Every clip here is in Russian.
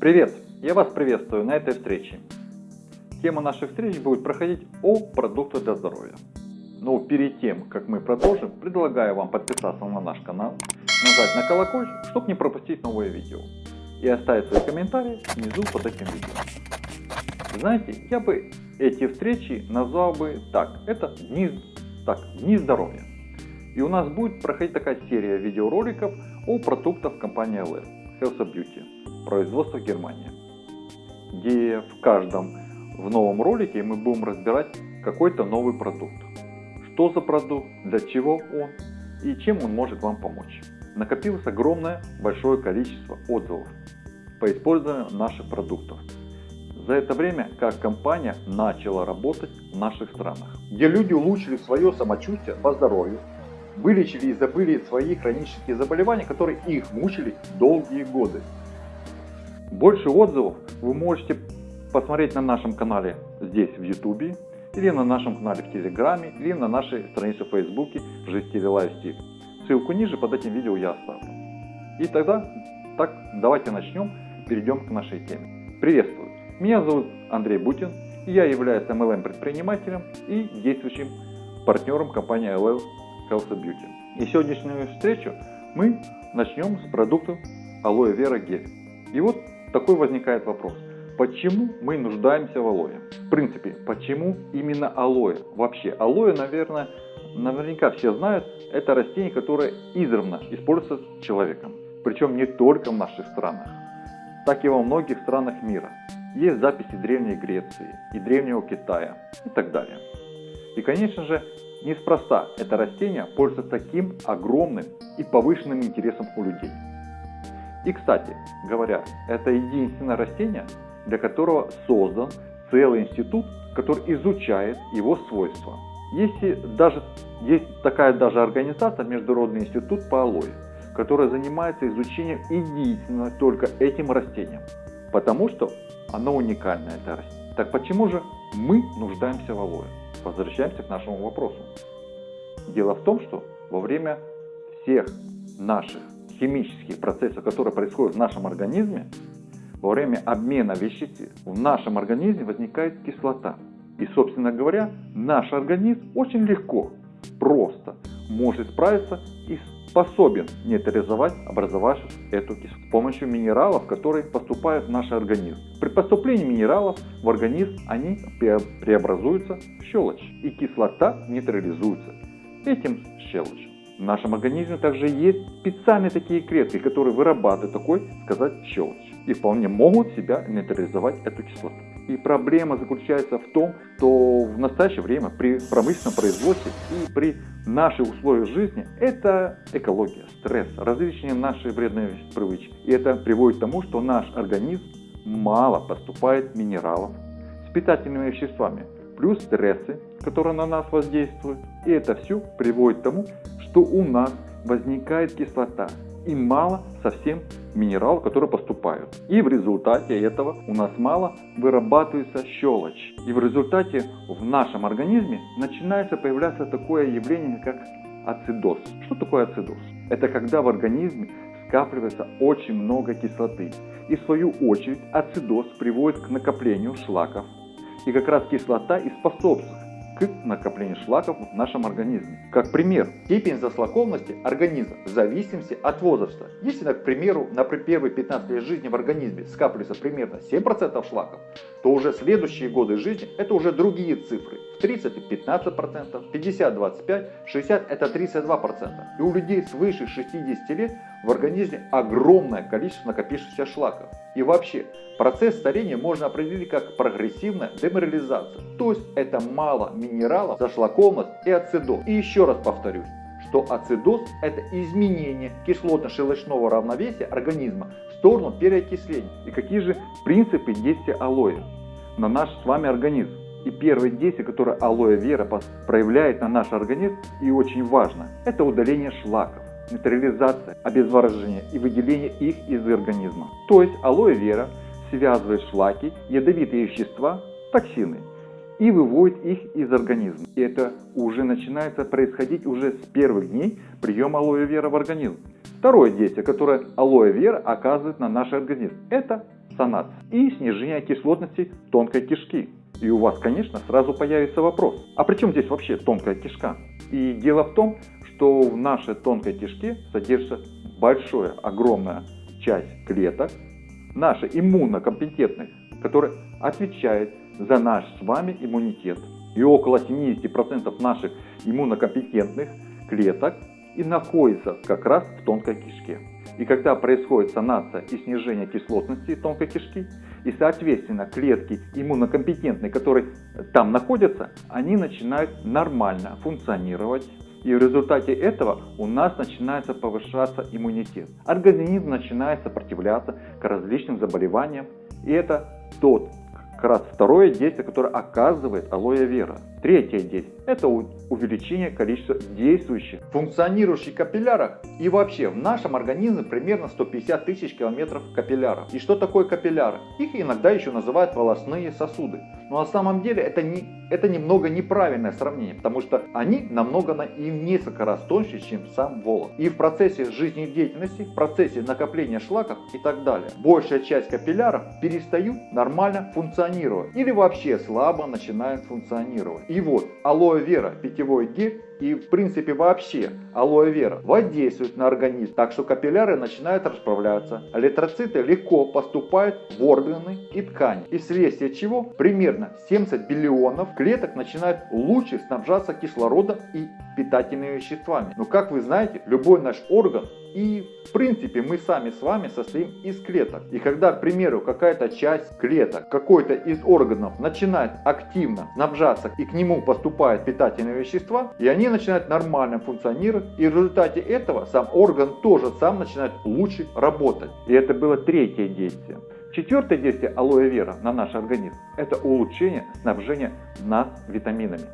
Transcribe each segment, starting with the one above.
Привет! Я вас приветствую на этой встрече. Тема наших встреч будет проходить о продуктах для здоровья. Но перед тем, как мы продолжим, предлагаю вам подписаться на наш канал, нажать на колокольчик, чтобы не пропустить новые видео. И оставить свои комментарии внизу под этим видео. Знаете, я бы эти встречи назвал бы так. Это дни, так, дни здоровья. И у нас будет проходить такая серия видеороликов о продуктах компании LF, Health Beauty, производство Германия. Где в каждом в новом ролике мы будем разбирать какой-то новый продукт. Что за продукт, для чего он и чем он может вам помочь. Накопилось огромное большое количество отзывов по использованию наших продуктов. За это время, как компания начала работать в наших странах. Где люди улучшили свое самочувствие по здоровью, вылечили и забыли свои хронические заболевания, которые их мучили долгие годы. Больше отзывов вы можете посмотреть на нашем канале здесь в YouTube, или на нашем канале в Телеграме, или на нашей странице в Фейсбуке «Жизнь стиле лайфстиль». Ссылку ниже под этим видео я оставлю. И тогда, так, давайте начнем, перейдем к нашей теме. Приветствую! Меня зовут Андрей Бутин, и я являюсь MLM предпринимателем и действующим партнером компании LL Health Beauty. И сегодняшнюю встречу мы начнем с продукта алоэ вера гель. И вот такой возникает вопрос. Почему мы нуждаемся в алоэ? В принципе, почему именно алоэ? Вообще, алоэ, наверное, наверняка все знают, это растение, которое издревно используется человеком. Причем не только в наших странах, так и во многих странах мира. Есть записи Древней Греции и Древнего Китая и так далее. И конечно же, неспроста это растение пользуется таким огромным и повышенным интересом у людей. И кстати говоря, это единственное растение, для которого создан целый институт, который изучает его свойства. Если даже, есть такая даже организация, Международный институт по алоэ, которая занимается изучением единственно только этим растением. Потому что оно уникальное, это растение. Так почему же мы нуждаемся в алоэ? Возвращаемся к нашему вопросу. Дело в том, что во время всех наших химических процессов, которые происходят в нашем организме, во время обмена веществ в нашем организме возникает кислота. И, собственно говоря, наш организм очень легко, просто может справиться и способен нейтрализовать образовавшую эту кислоту с помощью минералов, которые поступают в наш организм. При поступлении минералов в организм они преобразуются в щелочь, и кислота нейтрализуется этим щелочью. В нашем организме также есть специальные такие клетки, которые вырабатывают такой, сказать, щелочь и вполне могут себя нейтрализовать эту кислоту. И проблема заключается в том, что в настоящее время при промышленном производстве и при наших условиях жизни это экология, стресс, различные наши вредные привычки. И это приводит к тому, что наш организм мало поступает минералов с питательными веществами, плюс стрессы, которые на нас воздействуют. И это все приводит к тому, что у нас возникает кислота и мало совсем минералов, которые поступают. И в результате этого у нас мало вырабатывается щелочь. И в результате в нашем организме начинается появляться такое явление, как ацидоз. Что такое ацидоз? Это когда в организме скапливается очень много кислоты. И в свою очередь ацидоз приводит к накоплению шлаков. И как раз кислота и способствует к накоплению шлаков в нашем организме. Как пример, степень зашлакованности организма в зависимости от возраста. Если, к примеру, на первые 15 лет жизни в организме скапливается примерно 7% шлаков, то уже следующие годы жизни это уже другие цифры. В 30 15%, 50 25, 60 это 32%. И у людей свыше 60 лет в организме огромное количество накопившихся шлаков. И вообще, процесс старения можно определить как прогрессивная деморализация. То есть это мало минералов, зашлакованность и ацидоз. И еще раз повторюсь, что ацидоз это изменение кислотно-щелочного равновесия организма в сторону переокисления. И какие же принципы действия алоэ на наш с вами организм? И первое действие, которое алоэ вера проявляет на наш организм и очень важно, это удаление шлаков нейтрализация, обезвоживание и выделение их из организма. То есть алоэ вера связывает шлаки, ядовитые вещества, токсины и выводит их из организма. И это уже начинается происходить уже с первых дней приема алоэ вера в организм. Второе действие, которое алоэ вера оказывает на наш организм, это санации и снижение кислотности тонкой кишки. И у вас, конечно, сразу появится вопрос, а при чем здесь вообще тонкая кишка? И дело в том, что в нашей тонкой кишке содержится большая, огромная часть клеток, наших иммунокомпетентных, которые отвечают за наш с вами иммунитет. И около 70% наших иммунокомпетентных клеток и находится как раз в тонкой кишке. И когда происходит санация и снижение кислотности тонкой кишки, и соответственно клетки иммунокомпетентные, которые там находятся, они начинают нормально функционировать. И в результате этого у нас начинается повышаться иммунитет. Организм начинает сопротивляться к различным заболеваниям. И это тот как раз второе действие, которое оказывает алоэ вера. Третье действие – это увеличение количества действующих, функционирующих капилляров. И вообще в нашем организме примерно 150 тысяч километров капилляров. И что такое капилляры? Их иногда еще называют волосные сосуды. Но на самом деле это, не, это немного неправильное сравнение, потому что они намного на, и в несколько раз тоньше, чем сам волос. И в процессе жизнедеятельности, в процессе накопления шлаков и так далее, большая часть капилляров перестают нормально функционировать или вообще слабо начинают функционировать. И вот алоэ вера питьевой гель и в принципе вообще алоэ вера воздействует на организм, так что капилляры начинают расправляться, эритроциты легко поступают в органы и ткани, и вследствие чего? Примерно 70 биллионов клеток начинают лучше снабжаться кислородом и питательными веществами. Но как вы знаете, любой наш орган и в принципе мы сами с вами состоим из клеток. И когда, к примеру, какая-то часть клеток, какой-то из органов начинает активно снабжаться и к нему поступают питательные вещества, и они начинают нормально функционировать, и в результате этого сам орган тоже сам начинает лучше работать. И это было третье действие. Четвертое действие алоэ вера на наш организм – это улучшение снабжения нас витаминами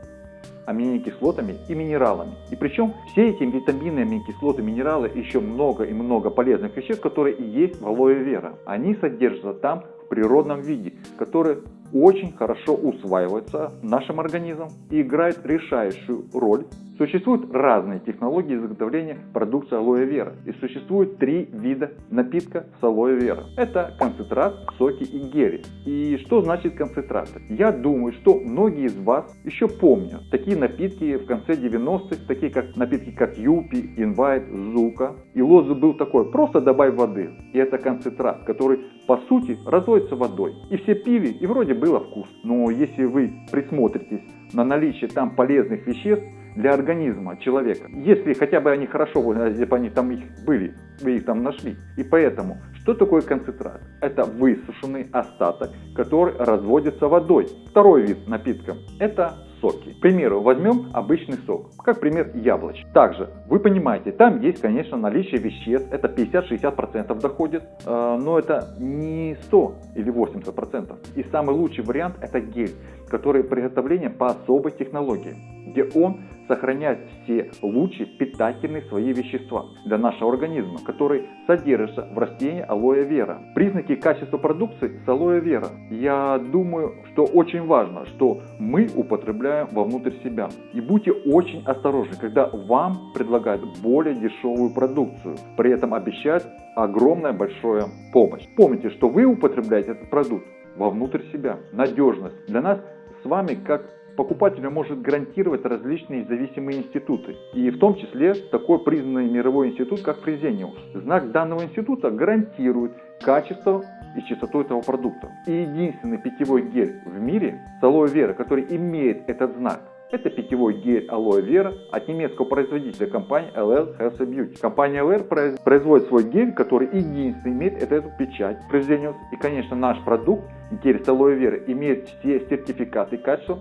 аминокислотами и минералами. И причем все эти витамины, аминокислоты, минералы, еще много и много полезных веществ, которые и есть в алоэ вера. Они содержатся там в природном виде, которые очень хорошо усваиваются нашим организмом и играют решающую роль Существуют разные технологии изготовления продукции алоэ вера и существует три вида напитка с алоэ вера. Это концентрат, соки и гели. И что значит концентраты? Я думаю, что многие из вас еще помнят такие напитки в конце 90-х, такие как напитки как Юпи, Инвайт, Зука. И лозунг был такой, просто добавь воды. И это концентрат, который по сути разводится водой. И все пили, и вроде было вкус. Но если вы присмотритесь на наличие там полезных веществ, для организма человека, если хотя бы они хорошо, если бы они там их были, вы их там нашли. И поэтому, что такое концентрат? Это высушенный остаток, который разводится водой. Второй вид напитка – это соки. К примеру, возьмем обычный сок, как пример яблоч. Также, вы понимаете, там есть, конечно, наличие веществ, это 50-60% доходит, э, но это не 100 или 80%. И самый лучший вариант это гель, который приготовление по особой технологии, где он сохраняет все лучшие питательные свои вещества для нашего организма, которые содержатся в растении алоэ вера. Признаки качества продукции с алоэ вера. Я думаю, что очень важно, что мы употребляем вовнутрь себя. И будьте очень осторожны, когда вам предлагают более дешевую продукцию, при этом обещают огромная большая помощь. Помните, что вы употребляете этот продукт вовнутрь себя. Надежность для нас с вами как покупателю может гарантировать различные зависимые институты, и в том числе такой признанный мировой институт, как Фрезениус. Знак данного института гарантирует качество и чистоту этого продукта. И единственный питьевой гель в мире с алоэ вера, который имеет этот знак, это питьевой гель алоэ вера от немецкого производителя компании LL Health Beauty. Компания LL производит свой гель, который единственный имеет эту печать Fresenius. И конечно наш продукт, гель с алоэ вера, имеет все сертификаты качества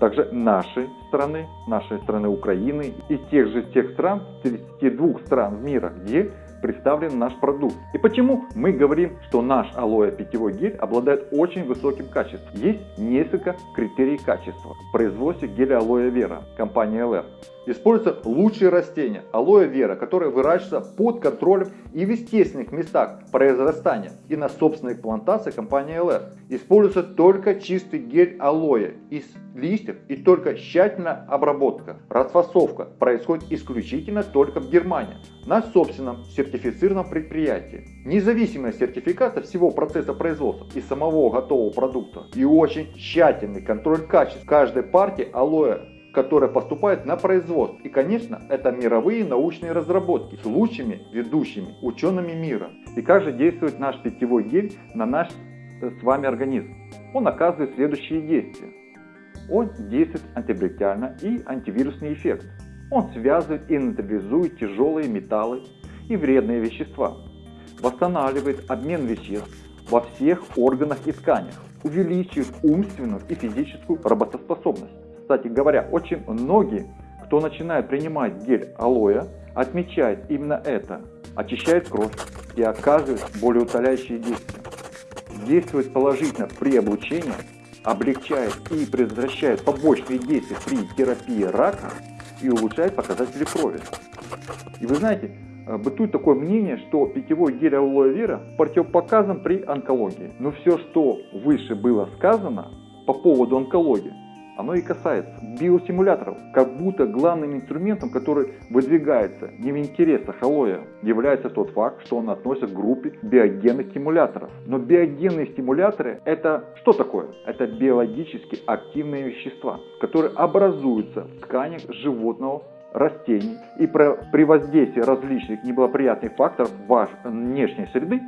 также нашей страны, нашей страны Украины и тех же тех стран, 32 стран мира, где представлен наш продукт. И почему мы говорим, что наш алоэ питьевой гель обладает очень высоким качеством? Есть несколько критерий качества в производстве геля алоэ вера компании LR. Используются лучшие растения алоэ вера, которые выращиваются под контролем и в естественных местах произрастания и на собственных плантациях компании ЛР. Используется только чистый гель алоэ из листьев и только тщательная обработка. Расфасовка происходит исключительно только в Германии на собственном сертифицированном предприятии. Независимая сертификация всего процесса производства и самого готового продукта и очень тщательный контроль качества каждой партии алоэ которая поступает на производство. И, конечно, это мировые научные разработки с лучшими ведущими учеными мира. И как же действует наш питьевой гель на наш э, с вами организм? Он оказывает следующие действия. Он действует антибактериально и антивирусный эффект. Он связывает и нейтрализует тяжелые металлы и вредные вещества. Восстанавливает обмен веществ во всех органах и тканях. Увеличивает умственную и физическую работоспособность. Кстати говоря, очень многие, кто начинает принимать гель алоэ, отмечает именно это. Очищает кровь и оказывает более утоляющие действия. Действует положительно при облучении, облегчает и предотвращает побочные действия при терапии рака и улучшает показатели крови. И вы знаете, э, бытует такое мнение, что питьевой гель алоэ вера противопоказан при онкологии. Но все, что выше было сказано по поводу онкологии, оно и касается биостимуляторов, как будто главным инструментом, который выдвигается не в интересах алоэ, является тот факт, что он относится к группе биогенных стимуляторов. Но биогенные стимуляторы это что такое? Это биологически активные вещества, которые образуются в тканях животного растений и при воздействии различных неблагоприятных факторов вашей внешней среды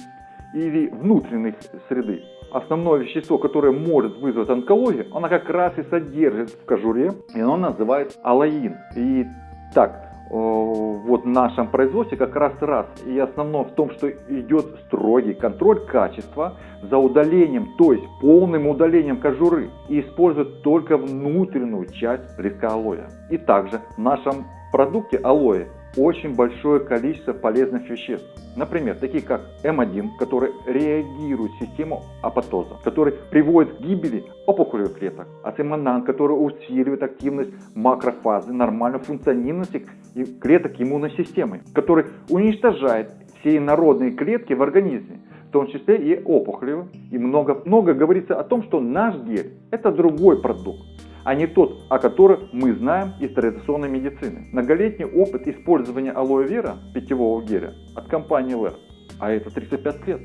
или внутренней среды основное вещество, которое может вызвать онкологию, оно как раз и содержит в кожуре, и оно называется алаин. И так, вот в нашем производстве как раз раз и основное в том, что идет строгий контроль качества за удалением, то есть полным удалением кожуры и используют только внутреннюю часть листка алоэ. И также в нашем продукте алоэ очень большое количество полезных веществ. Например, такие как М1, который реагирует систему апоптоза, который приводит к гибели опухолевых клеток. Ациманан, который усиливает активность макрофазы, нормальную функциональность клеток иммунной системы, который уничтожает все инородные клетки в организме, в том числе и опухолевые. И много, много говорится о том, что наш гель это другой продукт а не тот, о котором мы знаем из традиционной медицины. Многолетний опыт использования алоэ вера питьевого геля от компании LR, а это 35 лет.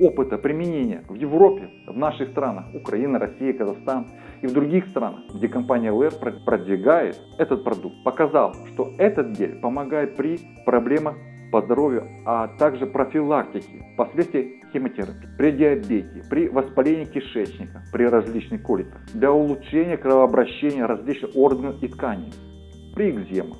Опыта применения в Европе, в наших странах, Украина, Россия, Казахстан и в других странах, где компания LR продвигает этот продукт, показал, что этот гель помогает при проблемах по здоровью, а также профилактики последствий химиотерапии, при диабете, при воспалении кишечника, при различных коликах, для улучшения кровообращения различных органов и тканей, при экземах.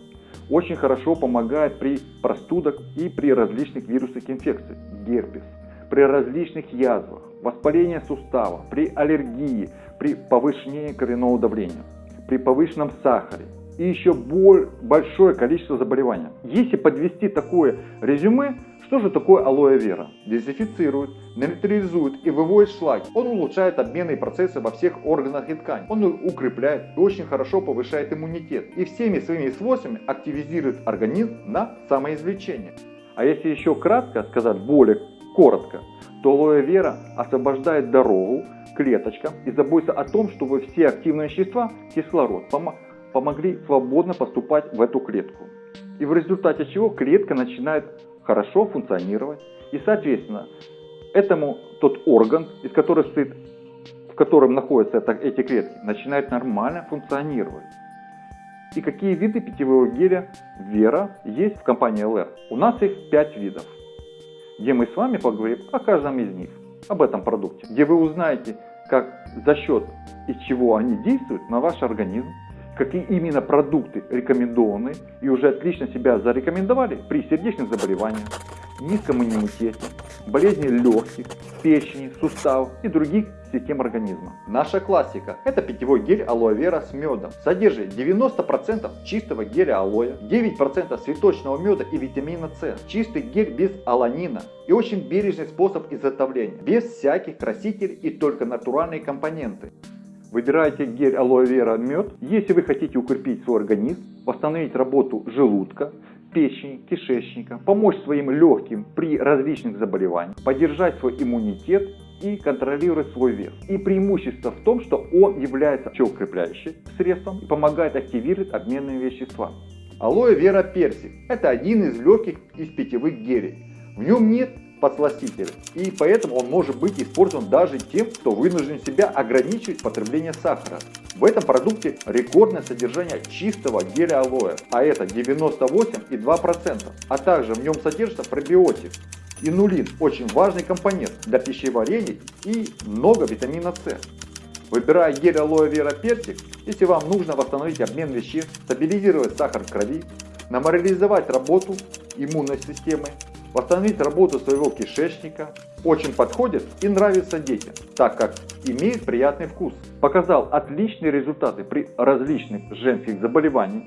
Очень хорошо помогает при простудах и при различных вирусных инфекциях, герпес, при различных язвах, воспалении сустава, при аллергии, при повышении кровяного давления, при повышенном сахаре, и еще большое количество заболеваний. Если подвести такое резюме, что же такое алоэ вера? Дезинфицирует, нейтрализует и выводит шлаки. Он улучшает обменные процессы во всех органах и тканях. Он укрепляет и очень хорошо повышает иммунитет. И всеми своими свойствами активизирует организм на самоизвлечение. А если еще кратко сказать, более коротко, то алоэ вера освобождает дорогу клеточкам и заботится о том, чтобы все активные вещества, кислород, помогли свободно поступать в эту клетку. И в результате чего клетка начинает хорошо функционировать. И соответственно, этому тот орган, из которого стоит, в котором находятся эти клетки, начинает нормально функционировать. И какие виды питьевого геля Вера есть в компании LR? У нас их 5 видов, где мы с вами поговорим о каждом из них, об этом продукте, где вы узнаете, как за счет из чего они действуют на ваш организм, какие именно продукты рекомендованы и уже отлично себя зарекомендовали при сердечных заболеваниях, низком иммунитете, болезни легких, печени, суставов и других систем организма. Наша классика – это питьевой гель алоэ вера с медом. Содержит 90% чистого геля алоэ, 9% цветочного меда и витамина С. Чистый гель без аланина и очень бережный способ изготовления, без всяких красителей и только натуральные компоненты. Выбирайте гель алоэ вера мед. Если вы хотите укрепить свой организм, восстановить работу желудка, печени, кишечника, помочь своим легким при различных заболеваниях, поддержать свой иммунитет и контролировать свой вес. И преимущество в том, что он является укрепляющим средством и помогает активировать обменные вещества. Алоэ вера персик – это один из легких из питьевых гелей. В нем нет подсластителя, и поэтому он может быть использован даже тем, кто вынужден себя ограничивать потребление сахара. В этом продукте рекордное содержание чистого геля алоэ, а это 98,2%, а также в нем содержится пробиотик. Инулин – очень важный компонент для пищеварения и много витамина С. Выбирая гель алоэ вера персик, если вам нужно восстановить обмен веществ, стабилизировать сахар в крови, нормализовать работу иммунной системы, восстановить работу своего кишечника, очень подходит и нравится детям, так как имеет приятный вкус. Показал отличные результаты при различных женских заболеваниях.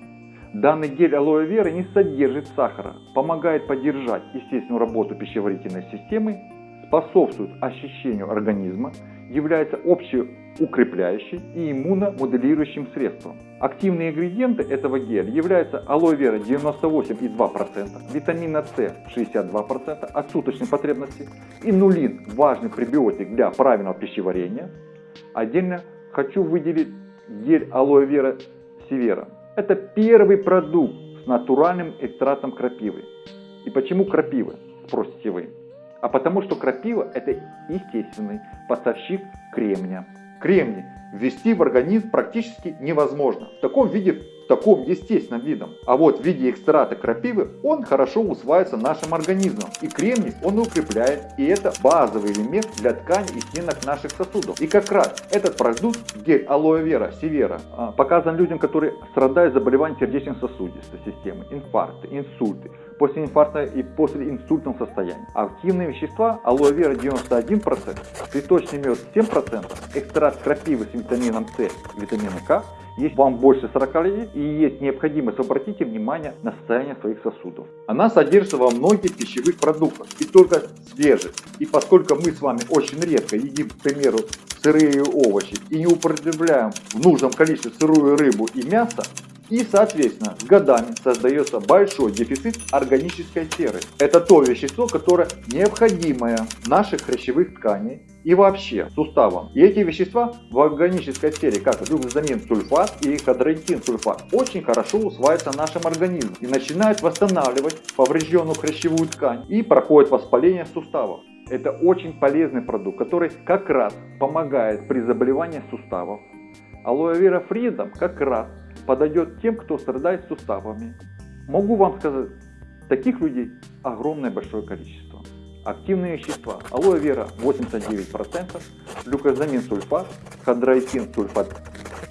Данный гель алоэ веры не содержит сахара, помогает поддержать естественную работу пищеварительной системы, способствует очищению организма, является общеукрепляющим и иммуномоделирующим средством. Активные ингредиенты этого геля являются алоэ вера 98,2%, витамина С 62% от суточной потребности, инулин – важный пребиотик для правильного пищеварения. Отдельно хочу выделить гель алоэ вера севера. Это первый продукт с натуральным экстрактом крапивы. И почему крапивы, спросите вы? А потому что крапива это естественный поставщик кремния. Кремний ввести в организм практически невозможно. В таком виде, таком естественном видом. А вот в виде экстракта крапивы он хорошо усваивается нашим организмом. И кремний он укрепляет. И это базовый элемент для тканей и стенок наших сосудов. И как раз этот продукт, гель алоэ вера севера, а, показан людям, которые страдают заболеванием сердечно-сосудистой системы, инфаркты, инсульты, после инфаркта и после инсультном состоянии. Активные вещества алоэ вера 91%, цветочный мед 7%, экстракт крапивы с витамином С витамином К есть вам больше 40 лет и есть необходимость обратите внимание на состояние своих сосудов. Она содержится во многих пищевых продуктах и только свежих. И поскольку мы с вами очень редко едим, к примеру, сырые овощи и не употребляем в нужном количестве сырую рыбу и мясо, и, соответственно, с годами создается большой дефицит органической серы. Это то вещество, которое необходимое наших хрящевых тканей и вообще суставам. И эти вещества в органической сфере, как глюкозамин сульфат и ходротин сульфат, очень хорошо усваиваются нашим организмом и начинают восстанавливать поврежденную хрящевую ткань и проходит воспаление суставов. Это очень полезный продукт, который как раз помогает при заболевании суставов. Алоэ вера фридом как раз подойдет тем, кто страдает суставами. Могу вам сказать, таких людей огромное большое количество. Активные вещества. Алоэ вера 89%, глюкозамин сульфат, хондроитин сульфат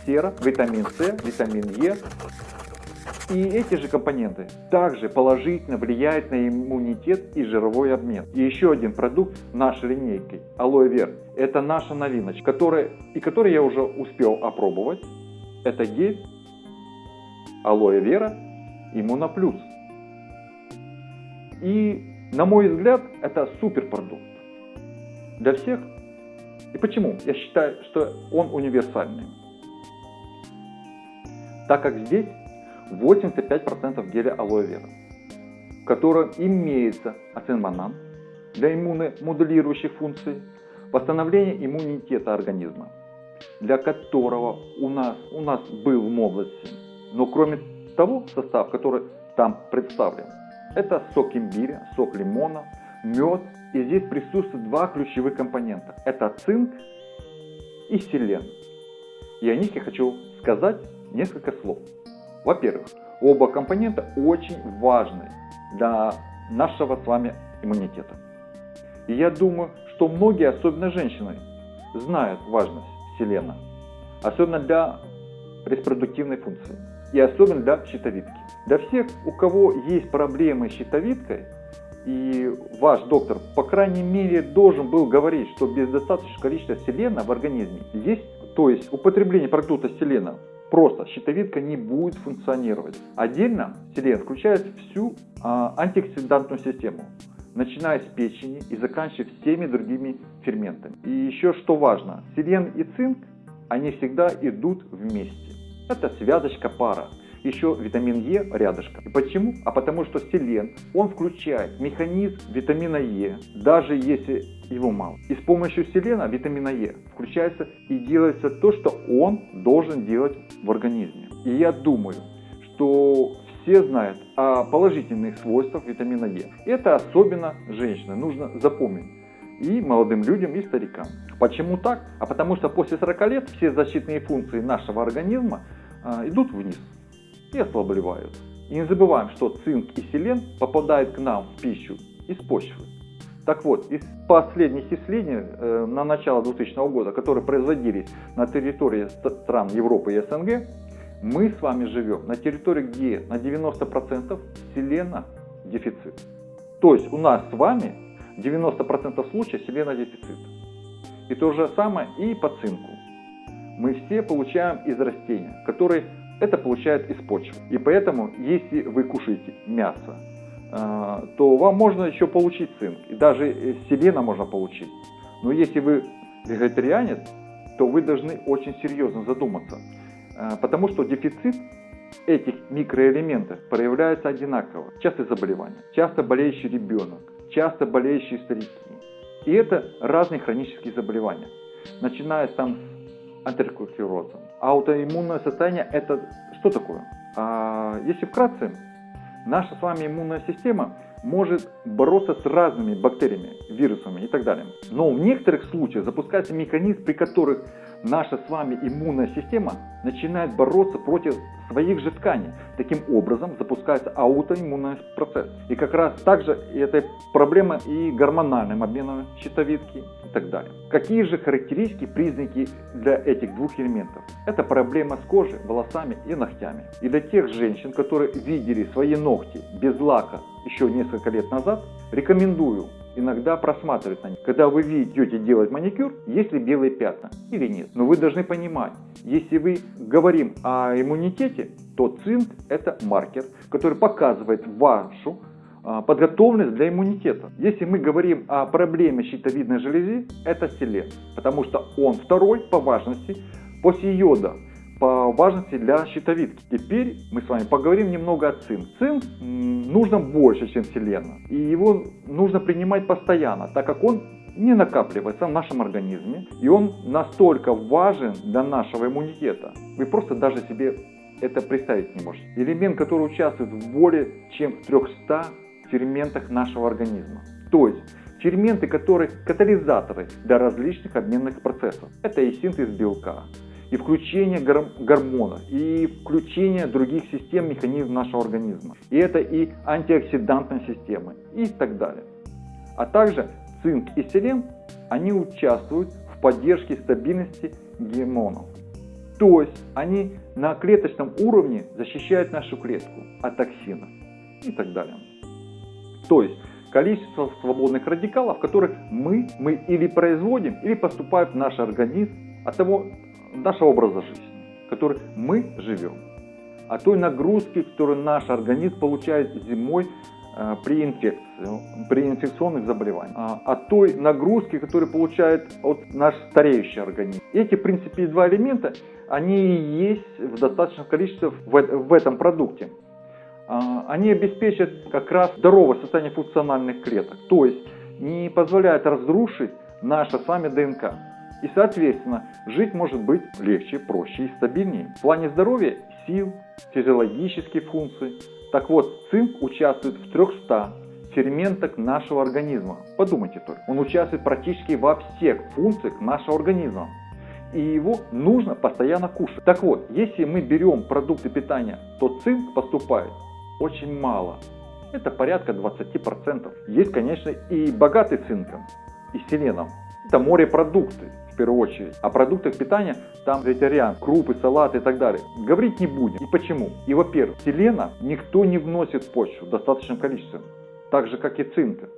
сера, витамин С, витамин Е. И эти же компоненты также положительно влияют на иммунитет и жировой обмен. И еще один продукт нашей линейки Алоэ Вер. Это наша новиночка, которая, и который я уже успел опробовать. Это гель алоэ вера иммуноплюс. И на мой взгляд это супер продукт для всех. И почему? Я считаю, что он универсальный. Так как здесь 85% геля алоэ вера, в котором имеется ацинмонан для иммуномодулирующих функций, восстановления иммунитета организма, для которого у нас, у нас был в молодости но кроме того состав, который там представлен, это сок имбиря, сок лимона, мед. И здесь присутствуют два ключевых компонента. Это цинк и селен. И о них я хочу сказать несколько слов. Во-первых, оба компонента очень важны для нашего с вами иммунитета. И я думаю, что многие, особенно женщины, знают важность селена. Особенно для репродуктивной функции и особенно для щитовидки. Для всех, у кого есть проблемы с щитовидкой, и ваш доктор, по крайней мере, должен был говорить, что без достаточного количества селена в организме есть, то есть употребление продукта селена, просто щитовидка не будет функционировать. Отдельно селен включает всю а, антиоксидантную систему, начиная с печени и заканчивая всеми другими ферментами. И еще что важно, селен и цинк, они всегда идут вместе. Это связочка пара. еще витамин Е рядышком. И почему? А потому что селен, он включает механизм витамина Е, даже если его мало. И с помощью селена, витамина Е, включается и делается то, что он должен делать в организме. И я думаю, что все знают о положительных свойствах витамина Е. Это особенно женщины, нужно запомнить. И молодым людям, и старикам. Почему так? А потому что после 40 лет все защитные функции нашего организма идут вниз и ослабливают. И не забываем, что цинк и селен попадают к нам в пищу из почвы. Так вот, из последних исследований э, на начало 2000 года, которые производились на территории стран Европы и СНГ, мы с вами живем на территории, где на 90% селена дефицит. То есть у нас с вами 90% случаев селена дефицит. И то же самое и по цинку. Мы все получаем из растения, которые это получают из почвы. И поэтому, если вы кушаете мясо, а, то вам можно еще получить цинк. И даже селена можно получить. Но если вы вегетарианец, то вы должны очень серьезно задуматься. А, потому что дефицит этих микроэлементов проявляется одинаково. Часто заболевания, часто болеющий ребенок, часто болеющие старики. И это разные хронические заболевания. Начиная там с антерокулерозом. Аутоиммунное состояние это что такое? А, если вкратце, наша с вами иммунная система может бороться с разными бактериями, вирусами и так далее. Но в некоторых случаях запускается механизм, при которых наша с вами иммунная система начинает бороться против своих же тканей. Таким образом запускается аутоиммунный процесс. И как раз также эта проблема и гормональным обменом щитовидки и так далее. Какие же характеристики, признаки для этих двух элементов? Это проблема с кожей, волосами и ногтями. И для тех женщин, которые видели свои ногти без лака еще несколько лет назад, рекомендую иногда просматривать на них. Когда вы идете делать маникюр, есть ли белые пятна или нет. Но вы должны понимать, если вы говорим о иммунитете, то цинк это маркер, который показывает вашу а, подготовленность для иммунитета. Если мы говорим о проблеме щитовидной железы, это селен, потому что он второй по важности после йода по важности для щитовидки. Теперь мы с вами поговорим немного о цинк. Цинк нужно больше, чем селена. И его нужно принимать постоянно, так как он не накапливается в нашем организме. И он настолько важен для нашего иммунитета. Вы просто даже себе это представить не можете. Элемент, который участвует в более чем 300 ферментах нашего организма. То есть ферменты, которые катализаторы для различных обменных процессов. Это и синтез белка, и включение гормонов, и включение других систем, механизмов нашего организма. И это и антиоксидантные системы, и так далее. А также цинк и селен, они участвуют в поддержке стабильности гормонов. То есть они на клеточном уровне защищают нашу клетку от токсинов и так далее. То есть количество свободных радикалов, которых мы, мы или производим, или поступают в наш организм от того, нашего образа жизни, который мы живем, о той нагрузке, которую наш организм получает зимой э, при инфекции, при инфекционных заболеваниях, а, о той нагрузке, которую получает от наш стареющий организм. Эти, в принципе, два элемента, они есть в достаточном количестве в, в этом продукте. А, они обеспечат как раз здоровое состояние функциональных клеток, то есть не позволяют разрушить наше с вами ДНК. И, соответственно, жить может быть легче, проще и стабильнее. В плане здоровья, сил, физиологических функций. Так вот, цинк участвует в 300 ферментах нашего организма. Подумайте только. Он участвует практически во всех функциях нашего организма. И его нужно постоянно кушать. Так вот, если мы берем продукты питания, то цинк поступает очень мало. Это порядка 20%. Есть, конечно, и богатый цинком, и селеном. Это морепродукты первую очередь. О продуктах питания там вегетариан, крупы, салаты и так далее. Говорить не будем. И почему? И во-первых, селена никто не вносит в почву в достаточном количестве. Так же, как и цинка.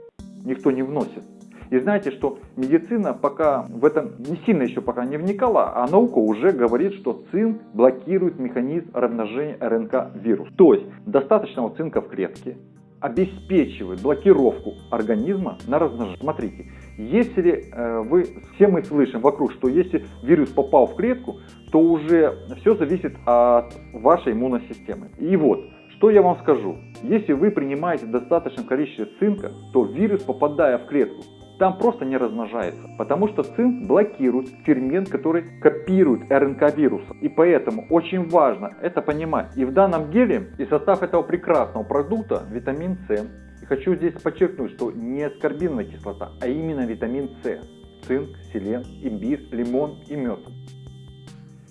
Никто не вносит. И знаете, что медицина пока в этом не сильно еще пока не вникала, а наука уже говорит, что цинк блокирует механизм размножения РНК вирус. То есть достаточного цинка в клетке обеспечивает блокировку организма на размножение. Смотрите, Если э, вы, все мы слышим вокруг, что если вирус попал в клетку, то уже все зависит от вашей иммунной системы. И вот, что я вам скажу. Если вы принимаете достаточное количество цинка, то вирус, попадая в клетку, там просто не размножается. Потому что цинк блокирует фермент, который копирует РНК вируса. И поэтому очень важно это понимать. И в данном геле и состав этого прекрасного продукта витамин С. И хочу здесь подчеркнуть, что не аскорбиновая кислота, а именно витамин С. Цинк, селен, имбирь, лимон и мед.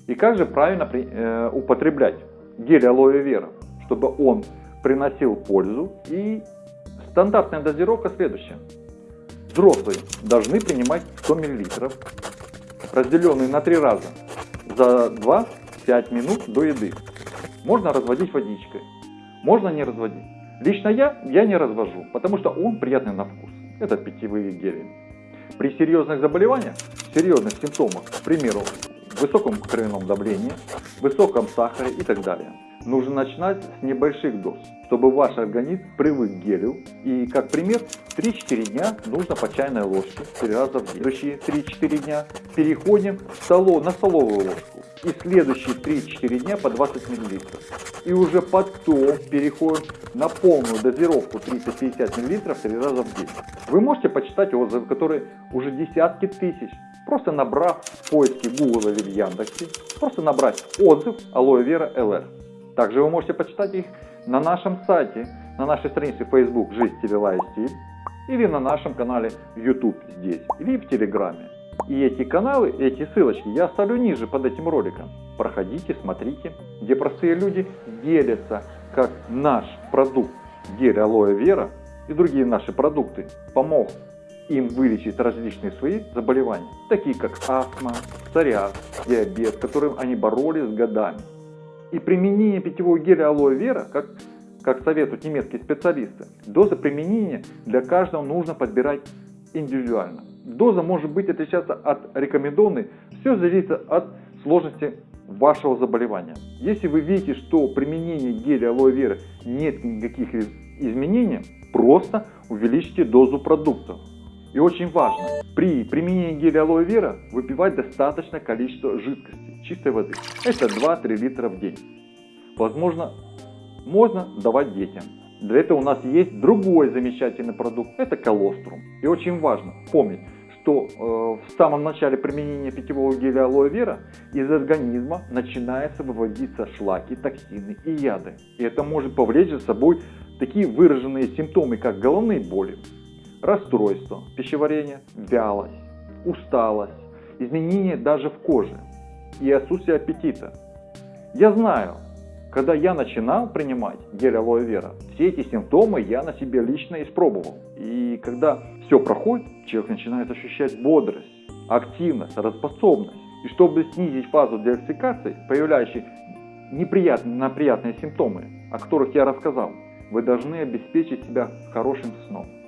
И как же правильно э, употреблять гель алоэ вера, чтобы он приносил пользу и стандартная дозировка следующая. Взрослые должны принимать 100 мл, разделенные на три раза, за 2-5 минут до еды. Можно разводить водичкой, можно не разводить. Лично я, я не развожу, потому что он приятный на вкус. Это питьевые гели. При серьезных заболеваниях, серьезных симптомах, к примеру, высоком кровяном давлении, высоком сахаре и так далее, нужно начинать с небольших доз, чтобы ваш организм привык к гелю. И как пример, 3-4 дня нужно по чайной ложке 3 раза в день. Следующие 3-4 дня переходим столов, на столовую ложку. И следующие 3-4 дня по 20 мл. И уже потом переходим на полную дозировку 30-50 мл 3 раза в день. Вы можете почитать отзывы, которые уже десятки тысяч просто набрав в поиске Google или в Яндексе, просто набрать отзыв Алоэ Вера ЛР. Также вы можете почитать их на нашем сайте, на нашей странице Facebook «Жизнь, стиль, стиль» или на нашем канале YouTube здесь, или в Телеграме. И эти каналы, эти ссылочки я оставлю ниже под этим роликом. Проходите, смотрите, где простые люди делятся, как наш продукт гель алоэ вера и другие наши продукты помог им вылечить различные свои заболевания, такие как астма, псориаз, диабет, с которым они боролись годами. И применение питьевого геля алоэ вера, как, как советуют немецкие специалисты, доза применения для каждого нужно подбирать индивидуально. Доза может быть отличаться от рекомендованной, все зависит от сложности вашего заболевания. Если вы видите, что применение геля алоэ вера нет никаких изменений, просто увеличьте дозу продукта. И очень важно, при применении геля алоэ вера выпивать достаточное количество жидкости, чистой воды. Это 2-3 литра в день. Возможно, можно давать детям. Для этого у нас есть другой замечательный продукт, это колострум. И очень важно помнить, что э, в самом начале применения питьевого геля алоэ вера из организма начинается выводиться шлаки, токсины и яды. И это может повлечь за собой такие выраженные симптомы, как головные боли, расстройство пищеварения, вялость, усталость, изменения даже в коже и отсутствие аппетита. Я знаю, когда я начинал принимать гель алоэ вера, все эти симптомы я на себе лично испробовал. И когда все проходит, человек начинает ощущать бодрость, активность, работоспособность. И чтобы снизить фазу диагностикации, появляющие неприятные, неприятные симптомы, о которых я рассказал, вы должны обеспечить себя хорошим сном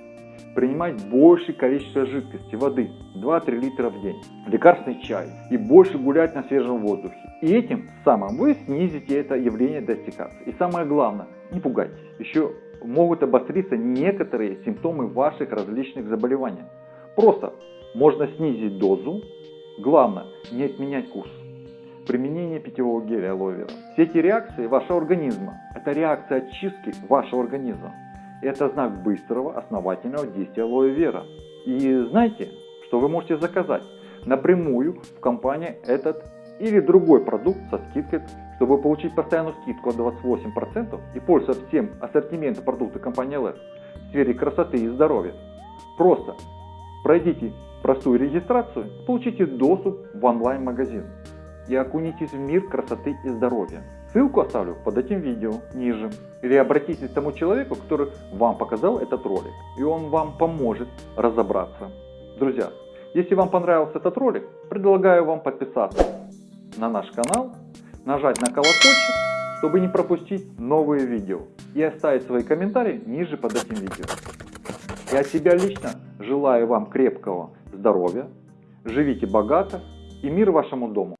принимать большее количество жидкости, воды, 2-3 литра в день, лекарственный чай и больше гулять на свежем воздухе. И этим самым вы снизите это явление достигации. И самое главное, не пугайтесь, еще могут обостриться некоторые симптомы ваших различных заболеваний. Просто можно снизить дозу, главное не отменять курс. Применение питьевого геля алоэ. Все эти реакции вашего организма, это реакция очистки вашего организма. Это знак быстрого, основательного действия алоэ вера. И знаете, что вы можете заказать напрямую в компании этот или другой продукт со скидкой, чтобы получить постоянную скидку от 28% и пользоваться всем ассортиментом продукта компании LS в сфере красоты и здоровья. Просто пройдите простую регистрацию, получите доступ в онлайн-магазин и окунитесь в мир красоты и здоровья. Ссылку оставлю под этим видео ниже. Или обратитесь к тому человеку, который вам показал этот ролик, и он вам поможет разобраться. Друзья, если вам понравился этот ролик, предлагаю вам подписаться на наш канал, нажать на колокольчик, чтобы не пропустить новые видео, и оставить свои комментарии ниже под этим видео. И от себя лично желаю вам крепкого здоровья, живите богато и мир вашему дому.